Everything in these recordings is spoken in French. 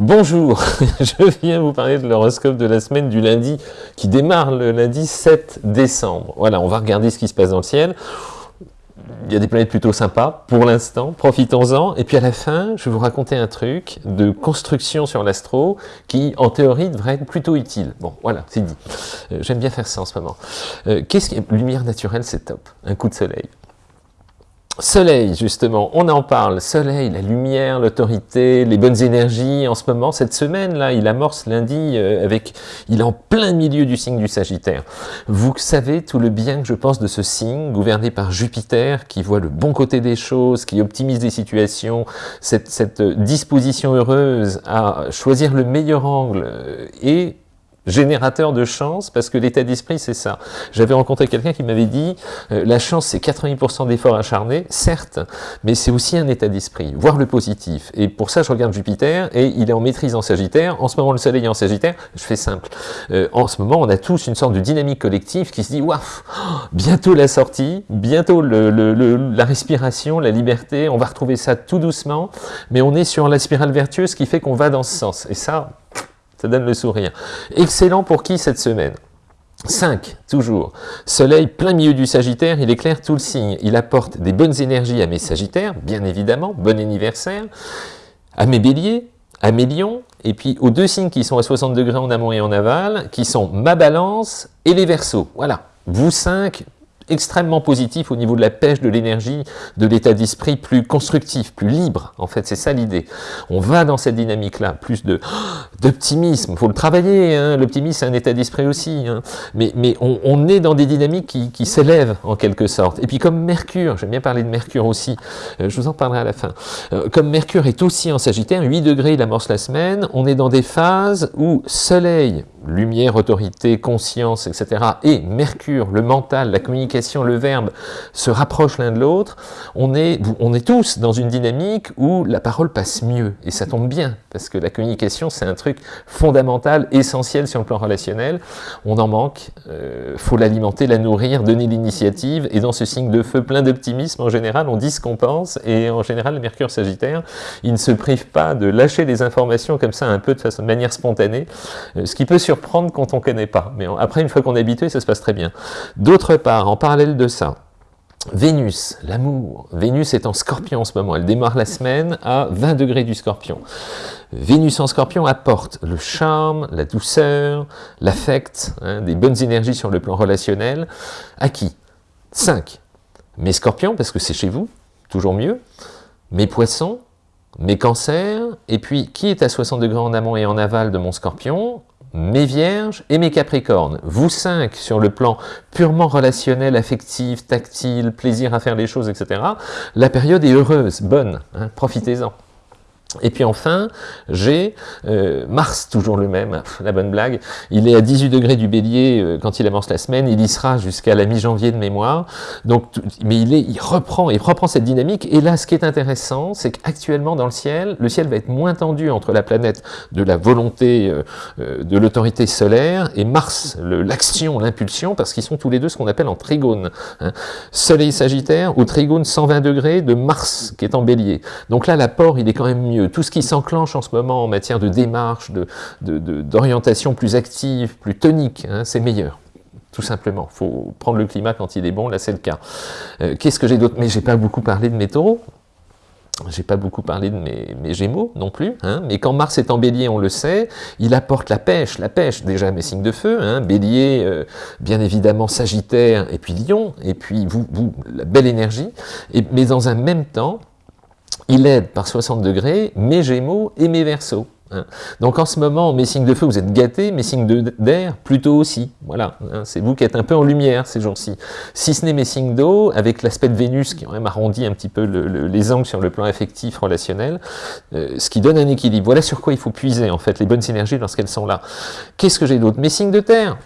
Bonjour, je viens vous parler de l'horoscope de la semaine du lundi qui démarre le lundi 7 décembre. Voilà, on va regarder ce qui se passe dans le ciel. Il y a des planètes plutôt sympas pour l'instant, profitons-en. Et puis à la fin, je vais vous raconter un truc de construction sur l'astro qui, en théorie, devrait être plutôt utile. Bon, voilà, c'est dit. Euh, j'aime bien faire ça en ce moment. Euh, qu'est-ce qui Lumière naturelle, c'est top. Un coup de soleil. Soleil, justement, on en parle. Soleil, la lumière, l'autorité, les bonnes énergies. En ce moment, cette semaine-là, il amorce lundi euh, avec... Il est en plein milieu du signe du Sagittaire. Vous savez tout le bien que je pense de ce signe, gouverné par Jupiter, qui voit le bon côté des choses, qui optimise les situations, cette, cette disposition heureuse à choisir le meilleur angle euh, et générateur de chance, parce que l'état d'esprit, c'est ça. J'avais rencontré quelqu'un qui m'avait dit, euh, la chance, c'est 80% d'efforts acharnés, certes, mais c'est aussi un état d'esprit, voir le positif. Et pour ça, je regarde Jupiter, et il est en maîtrise en Sagittaire. En ce moment, le Soleil est en Sagittaire. Je fais simple. Euh, en ce moment, on a tous une sorte de dynamique collective qui se dit, waouh, bientôt la sortie, bientôt la respiration, la liberté, on va retrouver ça tout doucement, mais on est sur la spirale vertueuse qui fait qu'on va dans ce sens. Et ça, ça donne le sourire. Excellent pour qui cette semaine? 5, toujours. Soleil plein milieu du Sagittaire, il éclaire tout le signe. Il apporte des bonnes énergies à mes Sagittaires, bien évidemment, bon anniversaire, à mes Béliers, à mes Lions, et puis aux deux signes qui sont à 60 degrés en amont et en aval, qui sont ma Balance et les Verseaux. Voilà, vous cinq, extrêmement positif au niveau de la pêche, de l'énergie, de l'état d'esprit plus constructif, plus libre. En fait, c'est ça l'idée. On va dans cette dynamique-là, plus de d'optimisme. Il faut le travailler, hein. l'optimisme, c'est un état d'esprit aussi. Hein. Mais, mais on, est dans des dynamiques qui, qui s'élèvent, en quelque sorte. Et puis comme Mercure, j'aime bien parler de Mercure aussi, euh, je vous en parlerai à la fin. Euh, comme Mercure est aussi en Sagittaire, 8 degrés, il amorce la semaine, on est dans des phases où Soleil, lumière, autorité, conscience, etc., et Mercure, le mental, la communication, le verbe, se rapprochent l'un de l'autre, on est, on est tous dans une dynamique où la parole passe mieux, et ça tombe bien, parce que la communication, c'est un truc fondamental, essentiel sur le plan relationnel, on en manque, euh, faut l'alimenter, la nourrir, donner l'initiative, et dans ce signe de feu plein d'optimisme, en général, on dit ce qu'on pense, et en général, le Mercure Sagittaire, il ne se prive pas de lâcher des informations comme ça, un peu de façon, de manière spontanée, euh, ce qui peut surprendre quand on ne connaît pas. Mais après, une fois qu'on est habitué, ça se passe très bien. D'autre part, en parallèle de ça, Vénus, l'amour. Vénus est en scorpion en ce moment. Elle démarre la semaine à 20 degrés du scorpion. Vénus en scorpion apporte le charme, la douceur, l'affect, hein, des bonnes énergies sur le plan relationnel. À qui? 5. Mes scorpions, parce que c'est chez vous, toujours mieux. Mes poissons, mes cancers, et puis qui est à 60 degrés en amont et en aval de mon scorpion? Mes vierges et mes capricornes. Vous cinq, sur le plan purement relationnel, affectif, tactile, plaisir à faire les choses, etc. La période est heureuse, bonne, hein, profitez-en. Et puis enfin, j'ai euh, Mars, toujours le même, la bonne blague, il est à 18 degrés du bélier euh, quand il amorce la semaine, il y sera jusqu'à la mi-janvier de mémoire, donc, mais il, est, il, reprend, il reprend cette dynamique, et là, ce qui est intéressant, c'est qu'actuellement dans le ciel, le ciel va être moins tendu entre la planète de la volonté, euh, de l'autorité solaire, et Mars, l'action, l'impulsion, parce qu'ils sont tous les deux ce qu'on appelle en trigone. Hein. Soleil sagittaire, ou trigone 120 degrés de Mars, qui est en bélier. Donc là, l'apport, il est quand même mieux tout ce qui s'enclenche en ce moment en matière de démarche, d'orientation plus active, plus tonique, hein, c'est meilleur. Tout simplement. Il faut prendre le climat quand il est bon, là c'est le cas. Euh, qu'est-ce que j'ai d'autre? Mais j'ai pas beaucoup parlé de mes taureaux, j'ai pas beaucoup parlé de mes, gémeaux non plus, hein. mais quand Mars est en bélier, on le sait, il apporte la pêche, la pêche, déjà mes signes de feu, hein, bélier, euh, bien évidemment sagittaire, et puis lion, et puis vous, vous la belle énergie, mais dans un même temps, il aide par 60 degrés mes Gémeaux et mes Verseaux. Hein. Donc en ce moment, mes signes de feu, vous êtes gâtés, mes signes d'air, plutôt aussi. Voilà, hein. c'est vous qui êtes un peu en lumière ces jours-ci. Si ce n'est mes signes d'eau, avec l'aspect de Vénus qui quand même arrondit un petit peu les angles sur le plan affectif, relationnel, euh, ce qui donne un équilibre. Voilà sur quoi il faut puiser en fait les bonnes énergies lorsqu'elles sont là. Qu'est-ce que j'ai d'autre? Mes signes de terre,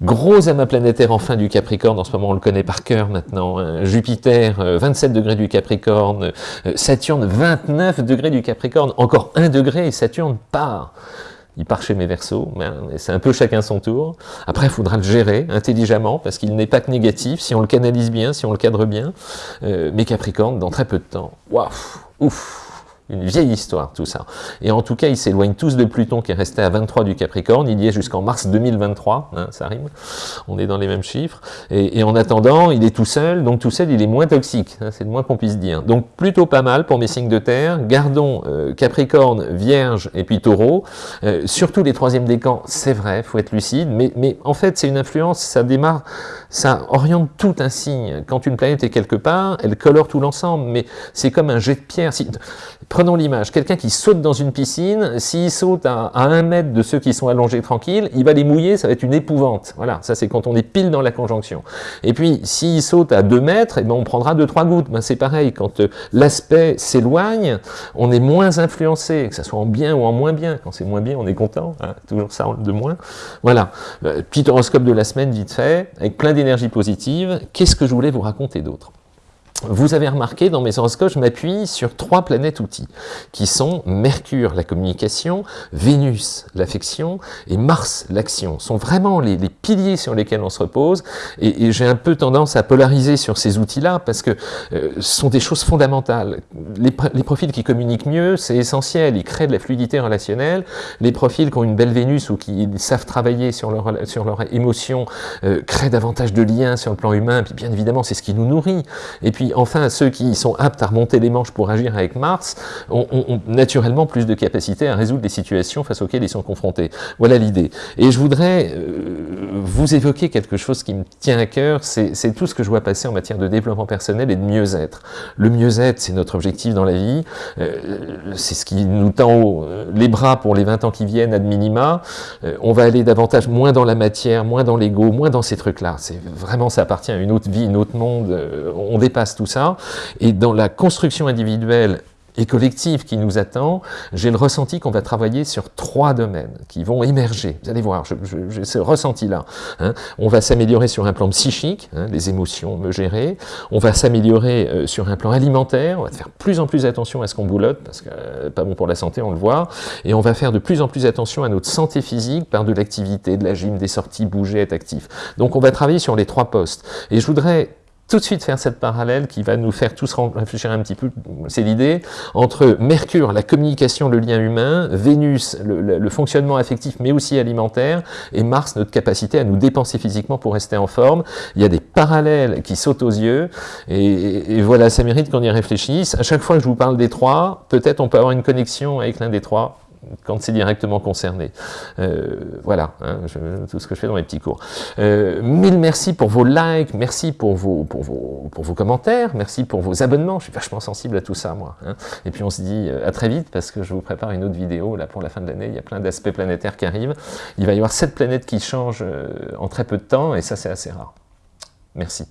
Gros amas planétaire en fin du Capricorne, en ce moment on le connaît par cœur maintenant, hein. Jupiter 27 euh, degrés du Capricorne, euh, Saturne 29 degrés du Capricorne, encore 1 degré et Saturne part. Il part chez mes Verseaux, c'est un peu chacun son tour. Après, il faudra le gérer intelligemment, parce qu'il n'est pas que négatif, si on le canalise bien, si on le cadre bien. Euh, mes Capricornes, dans très peu de temps, waouh, ouf, une vieille histoire tout ça. Et en tout cas, ils s'éloignent tous de Pluton qui est resté à 23 du Capricorne, il y est jusqu'en mars 2023, hein, ça rime, on est dans les mêmes chiffres, et, en attendant, il est tout seul, donc tout seul, il est moins toxique, hein, c'est le moins qu'on puisse dire. Donc plutôt pas mal pour mes signes de terre, gardons euh, Capricorne, Vierge et puis Taureau, euh, surtout les troisièmes décans, c'est vrai, faut être lucide, mais, en fait c'est une influence, ça démarre, ça oriente tout un signe, quand une planète est quelque part, elle colore tout l'ensemble, mais c'est comme un jet de pierre, Prenons l'image, quelqu'un qui saute dans une piscine, s'il saute à, un mètre de ceux qui sont allongés tranquilles, il va les mouiller, ça va être une épouvante. Voilà, ça c'est quand on est pile dans la conjonction. Et puis, s'il saute à 2 mètres, eh ben, on prendra 2-3 gouttes. Ben, c'est pareil, quand euh, l'aspect s'éloigne, on est moins influencé, que ce soit en bien ou en moins bien. Quand c'est moins bien, on est content, hein, toujours ça de moins. Voilà, euh, petit horoscope de la semaine vite fait, avec plein d'énergie positive. Qu'est-ce que je voulais vous raconter d'autre? Vous avez remarqué, dans mes horoscopes, je m'appuie sur trois planètes outils, qui sont Mercure, la communication, Vénus, l'affection, et Mars, l'action. sont vraiment les, piliers sur lesquels on se repose, et, j'ai un peu tendance à polariser sur ces outils-là, parce que euh, ce sont des choses fondamentales. Les, profils qui communiquent mieux, c'est essentiel, ils créent de la fluidité relationnelle. Les profils qui ont une belle Vénus, ou qui savent travailler sur leur, sur émotion, euh, créent davantage de liens sur le plan humain, puis bien évidemment, c'est ce qui nous nourrit. Et puis, enfin, ceux qui sont aptes à remonter les manches pour agir avec Mars ont, naturellement plus de capacité à résoudre les situations face auxquelles ils sont confrontés. Voilà l'idée. Et je voudrais euh, vous évoquer quelque chose qui me tient à cœur, c'est tout ce que je vois passer en matière de développement personnel et de mieux-être. Le mieux-être, c'est notre objectif dans la vie, euh, c'est ce qui nous tend les bras pour les 20 ans qui viennent, ad minima. Euh, on va aller davantage, moins dans la matière, moins dans l'ego, moins dans ces trucs-là. C'est Vraiment, ça appartient à une autre vie, un autre monde, on dépasse tout ça. Et dans la construction individuelle et collective qui nous attend, j'ai le ressenti qu'on va travailler sur trois domaines qui vont émerger. Vous allez voir, j'ai ce ressenti-là. Hein. On va s'améliorer sur un plan psychique, hein, les émotions me gérer. On va s'améliorer euh, sur un plan alimentaire. On va faire plus en plus attention à ce qu'on boulotte, parce que euh, pas bon pour la santé, on le voit. Et on va faire de plus en plus attention à notre santé physique par de l'activité, de la gym, des sorties, bouger, être actif. Donc on va travailler sur les trois postes. Et je voudrais tout de suite faire cette parallèle qui va nous faire tous réfléchir un petit peu, c'est l'idée, entre Mercure, la communication, le lien humain, Vénus, le, fonctionnement affectif mais aussi alimentaire, et Mars, notre capacité à nous dépenser physiquement pour rester en forme. Il y a des parallèles qui sautent aux yeux, et, et voilà, ça mérite qu'on y réfléchisse. À chaque fois que je vous parle des trois, peut-être on peut avoir une connexion avec l'un des trois, quand c'est directement concerné. Euh, voilà, hein, tout ce que je fais dans mes petits cours. Euh, mille merci pour vos likes, merci pour vos, pour, vos, pour vos commentaires, merci pour vos abonnements, je suis vachement sensible à tout ça, moi. Hein. Et puis on se dit euh, à très vite, parce que je vous prépare une autre vidéo, là, pour la fin de l'année, il y a plein d'aspects planétaires qui arrivent. Il va y avoir sept planètes qui changent en très peu de temps, et ça, c'est assez rare. Merci.